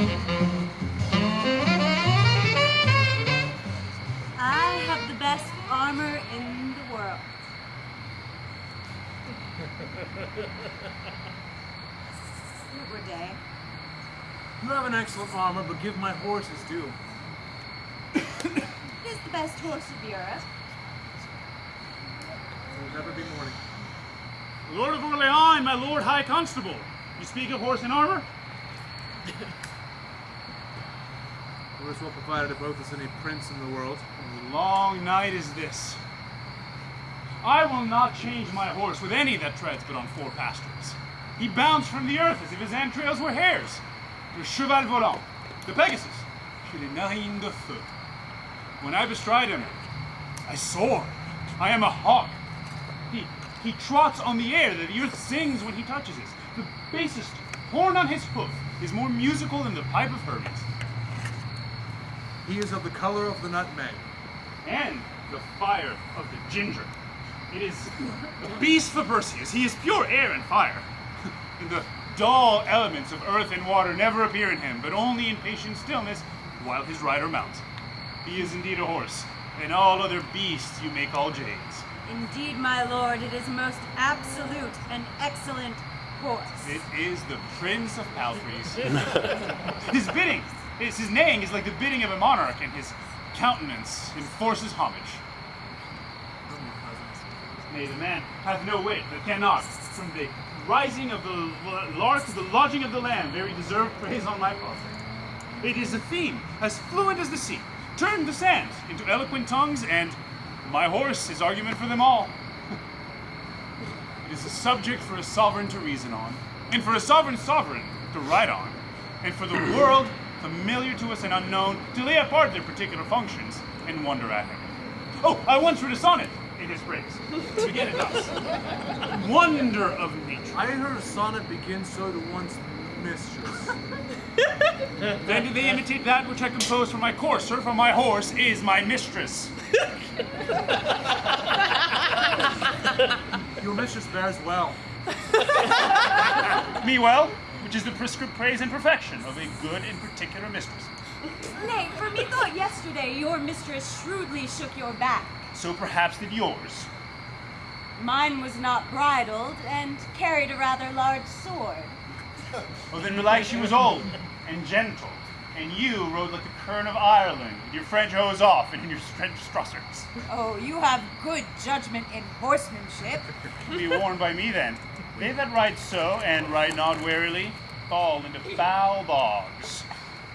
I have the best armor in the world. Super Day. You have an excellent armor, but give my horse his due. It is the best horse of Europe. There will never be morning. Lord of Orleans, my Lord High Constable. You speak of horse and armor? As well provided both as any prince in the world. A long night is this. I will not change my horse with any that treads but on four pasterns. He bounds from the earth as if his entrails were hairs. Le cheval volant, the Pegasus, je le narine de feu. When I bestride him, I soar. I am a hawk. He, he trots on the air that the earth sings when he touches it. The basest horn on his hoof is more musical than the pipe of Hermes. He is of the color of the nutmeg. and the fire of the ginger. It is a beast for Perseus. He is pure air and fire. And the dull elements of earth and water never appear in him, but only in patient stillness while his rider mounts. He is indeed a horse, and all other beasts you may call jades. Indeed, my lord, it is a most absolute and excellent horse. It is the Prince of Palfreys. his bidding, his, his neighing is like the bidding of a monarch, and his countenance enforces homage. Nay, the man hath no wit that cannot, from the rising of the lark to the lodging of the lamb, very deserved praise on my part. It is a theme as fluent as the sea, turned the sand into eloquent tongues, and my horse is argument for them all. It is a subject for a sovereign to reason on, and for a sovereign sovereign to write on, and for the world, familiar to us and unknown, to lay apart their particular functions and wonder at him. Oh, I once wrote a sonnet in his praise. To begin it thus. Wonder of nature. I heard a sonnet begin so to one's mistress. Then do they imitate that which I composed for my courser, for my horse is my mistress. Your mistress bears well. Me well, which is the prescript praise and perfection of a good and particular mistress. Nay, for me thought yesterday your mistress shrewdly shook your back. So perhaps did yours. Mine was not bridled and carried a rather large sword. Well, then belike she was old and gentle, and you rode like the kern of Ireland, with your French hose off and in your French strussers. Oh, you have good judgment in horsemanship. Be warned by me then. They that ride so, and ride not warily, fall into foul bogs.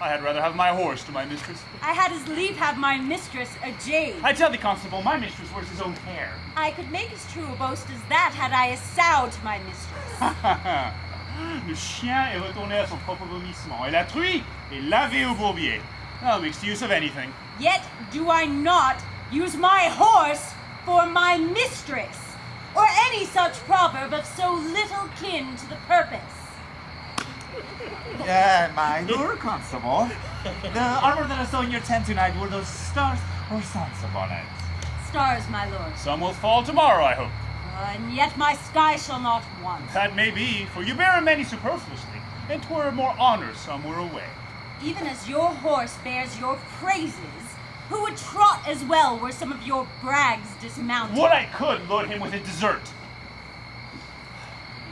I had rather have my horse to my mistress. I had as lief have my mistress a jade. I tell thee, constable, my mistress wears his own hair. I could make as true a boast as that had I a sow to my mistress. Le chien est retourné à son propre vomissement, et la truie est lavée au bourbier. I'll make use of anything. Yet do I not use my horse for my mistress, or any such proverb of so little kin to the purpose. Yeah, my lord constable. The armor that I saw in your tent tonight were those stars or suns upon it. Stars, my lord, Some will fall tomorrow, I hope. and yet my sky shall not want. That may be, for you bear many superfluously, and 'twere more honor some were away. Even as your horse bears your praises, who would trot as well were some of your brags dismounted? Would I could load him with a dessert.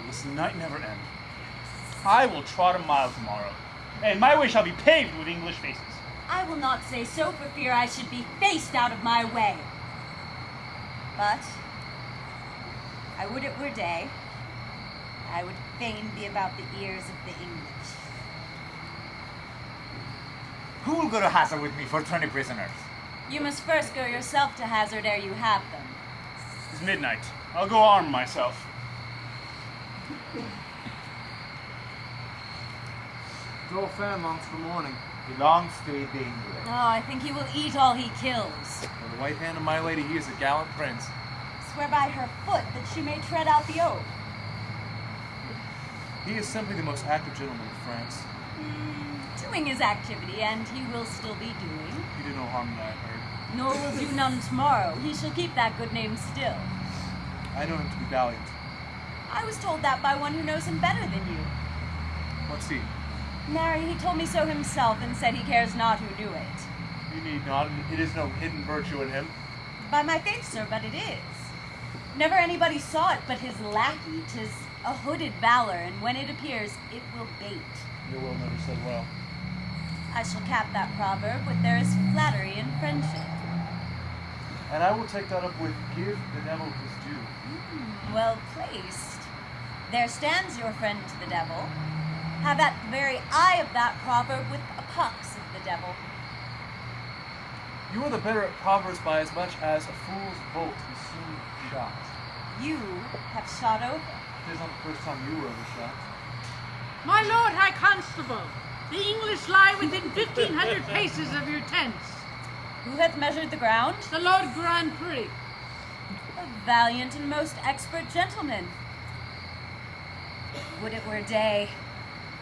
This night never end. I will trot a mile tomorrow, and my way shall be paved with English faces. I will not say so for fear I should be faced out of my way. But I would it were day. I would fain be about the ears of the English. Who will go to Hazard with me for 20 prisoners? You must first go yourself to Hazard ere you have them. It's midnight. I'll go arm myself. Go phalanx for morning. Belongs to eat the English. Oh, I think he will eat all he kills. For the white hand of my lady, he is a gallant prince. Swear by her foot that she may tread out the oath. He is simply the most active gentleman in France. Hmm, doing his activity, and he will still be doing. He did no harm that I heard. Nor will do none tomorrow. He shall keep that good name still. I know him to be valiant. I was told that by one who knows him better than you. What's he? Marry, he told me so himself and said he cares not who knew it. You need not. It is no hidden virtue in him. By my faith, sir, but it is. Never anybody saw it but his lackey. Tis a hooded valor, and when it appears, it will bait. Your will never said well. I shall cap that proverb with there is flattery in friendship. And I will take that up with give the devil his due. Hmm, well placed. There stands your friend to the devil. Have at the very eye of that proverb with a pox of the devil. You are the better at proverbs by as much as a fool's bolt is soon shot. You have shot over. It is not the first time you were overshot. My lord High Constable, the English lie within 1,500 paces of your tents. Who hath measured the ground? The Lord Grandpré. A valiant and most expert gentleman. Would it were day.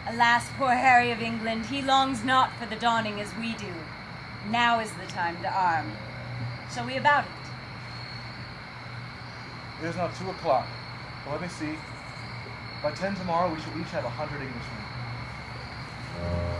Alas, poor Harry of England, he longs not for the dawning as we do. Now is the time to arm. Shall we about it? It is now two o'clock. But let me see. By ten tomorrow, we shall each have a hundred Englishmen. Uh,